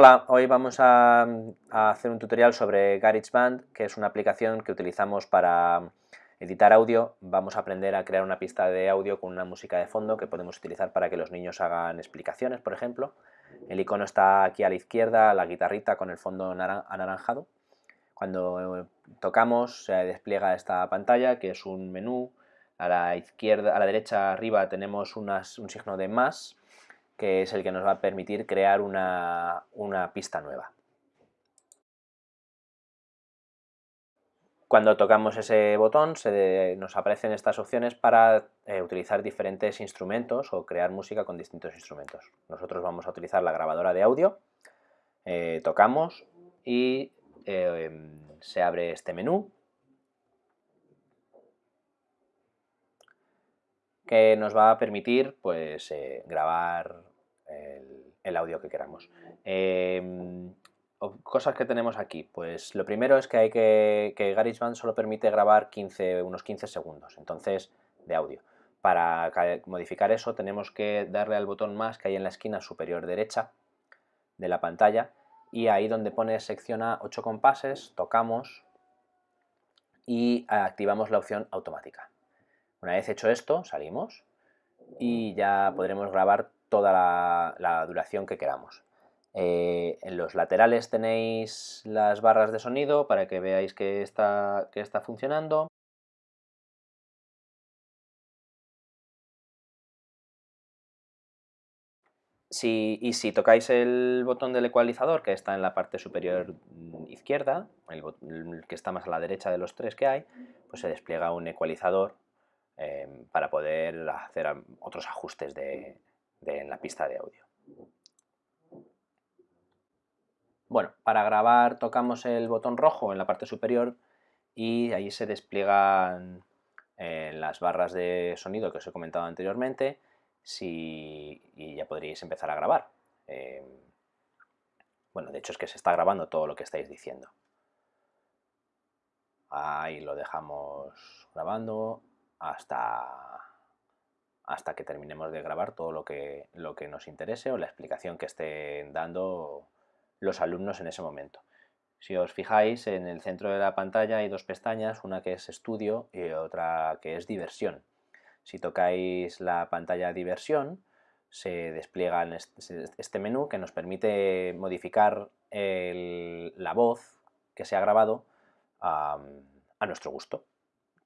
Hola, hoy vamos a, hacer un tutorial sobre GarageBand, que es una aplicación que utilizamos para editar audio. Vamos a aprender a crear una pista de audio con una música de fondo que podemos utilizar para que los niños hagan explicaciones, por ejemplo. El icono está aquí a la izquierda, la guitarrita con el fondo anaranjado. Cuando tocamos se despliega esta pantalla, que es un menú. A la izquierda, a la derecha arriba tenemos un signo de más que es el que nos va a permitir crear una, pista nueva. Cuando tocamos ese botón nos aparecen estas opciones para eh, utilizar diferentes instrumentos o crear música con distintos instrumentos. Nosotros vamos a utilizar la grabadora de audio, eh, tocamos y eh, se abre este menú que nos va a permitir pues, grabar el, audio que queramos. Em, cosas que tenemos aquí, pues lo primero es que hay que, que GarageBand solo permite grabar 15, unos 15 segundos, entonces, de audio. Para modificar eso tenemos que darle al botón más que hay en la esquina superior derecha de la pantalla y ahí donde pone secciona 8 compases, tocamos y activamos la opción automática. Una vez hecho esto, salimos y ya podremos grabar toda la, duración que queramos. Eh, en los laterales tenéis las barras de sonido para que veáis que está, que está funcionando. y si tocáis el botón del ecualizador, que está en la parte superior izquierda, el, que está más a la derecha de los tres que hay, pues se despliega un ecualizador eh, para poder hacer otros ajustes de, en la pista de audio. Bueno, para grabar tocamos el botón rojo en la parte superior y ahí se despliegan eh, las barras de sonido que os he comentado anteriormente y ya podríais empezar a grabar. Eh, bueno, de hecho es que se está grabando todo lo que estáis diciendo. Ahí lo dejamos grabando hasta hasta que terminemos de grabar todo lo que, lo que nos interese o la explicación que estén dando los alumnos en ese momento. Si os fijáis, en el centro de la pantalla hay dos pestañas, una que es estudio y otra que es diversión. Si tocáis la pantalla diversión, se despliega este menú que nos permite modificar la voz que se ha grabado a nuestro gusto.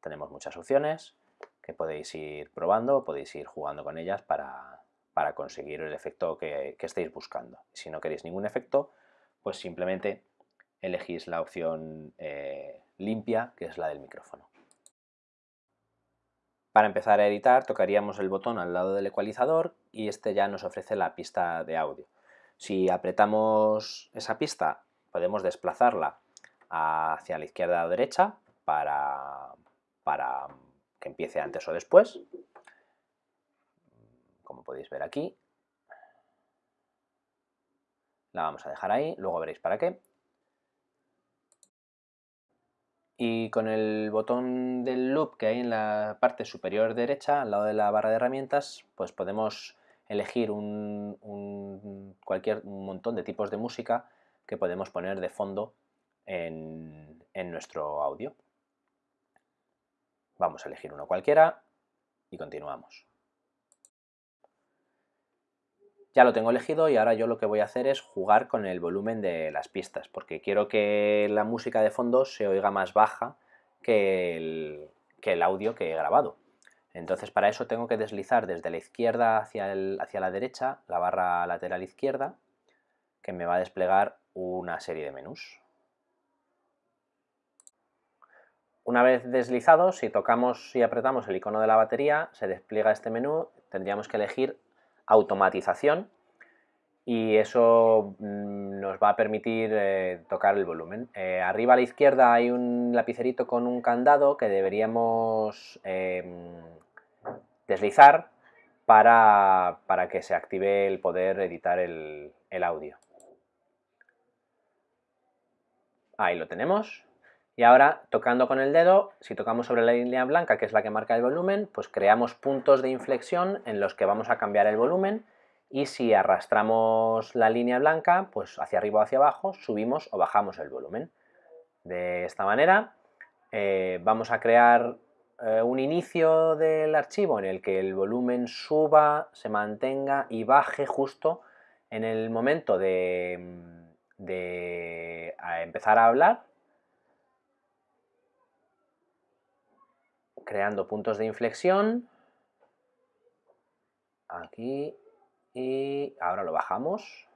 Tenemos muchas opciones, que podéis ir probando, podéis ir jugando con ellas para, conseguir el efecto que, estéis buscando. Si no queréis ningún efecto, pues simplemente elegís la opción eh, limpia, que es la del micrófono. Para empezar a editar, tocaríamos el botón al lado del ecualizador y este ya nos ofrece la pista de audio. Si apretamos esa pista, podemos desplazarla hacia la izquierda o derecha para, para que empiece antes o después, como podéis ver aquí. La vamos a dejar ahí, luego veréis para qué. Y con el botón del loop que hay en la parte superior derecha, al lado de la barra de herramientas, pues podemos elegir un, cualquier, un montón de tipos de música que podemos poner de fondo en nuestro audio. Vamos a elegir uno cualquiera y continuamos. Ya lo tengo elegido y ahora yo lo que voy a hacer es jugar con el volumen de las pistas, porque quiero que la música de fondo se oiga más baja que el, audio que he grabado. Entonces para eso tengo que deslizar desde la izquierda hacia la derecha, la barra lateral izquierda, que me va a desplegar una serie de menús. Una vez deslizado, si tocamos y apretamos el icono de la batería, se despliega este menú, tendríamos que elegir automatización y eso mm, nos va a permitir eh, tocar el volumen. Eh, arriba a la izquierda hay un lapicerito con un candado que deberíamos em, deslizar para, que se active el poder editar el audio. Ahí lo tenemos. Y ahora, tocando con el dedo, si tocamos sobre la línea blanca, que es la que marca el volumen, pues creamos puntos de inflexión en los que vamos a cambiar el volumen y si arrastramos la línea blanca, pues hacia arriba o hacia abajo, subimos o bajamos el volumen. De esta manera eh, vamos a crear eh, un inicio del archivo en el que el volumen suba, se mantenga y baje justo en el momento de, de empezar a hablar, creando puntos de inflexión, aquí y ahora lo bajamos.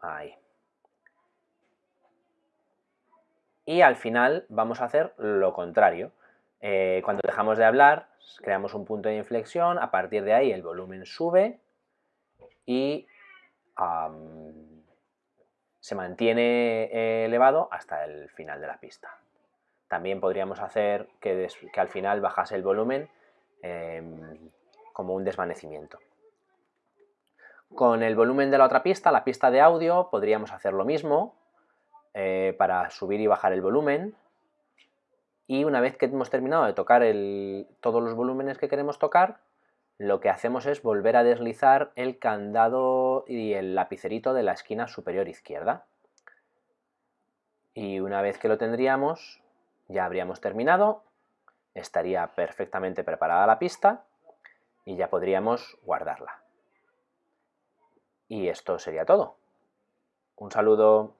Ahí. Y al final vamos a hacer lo contrario. Eh, cuando dejamos de hablar, creamos un punto de inflexión, a partir de ahí el volumen sube y se mantiene eh, elevado hasta el final de la pista. También podríamos hacer que, al final bajase el volumen em, como un desvanecimiento. Con el volumen de la otra pista, la pista de audio, podríamos hacer lo mismo eh, para subir y bajar el volumen. Y una vez que hemos terminado de tocar todos los volúmenes que queremos tocar, lo que hacemos es volver a deslizar el candado y el lapicerito de la esquina superior izquierda. Y una vez que lo tendríamos, ya habríamos terminado, estaría perfectamente preparada la pista y ya podríamos guardarla. Y esto sería todo. Un saludo.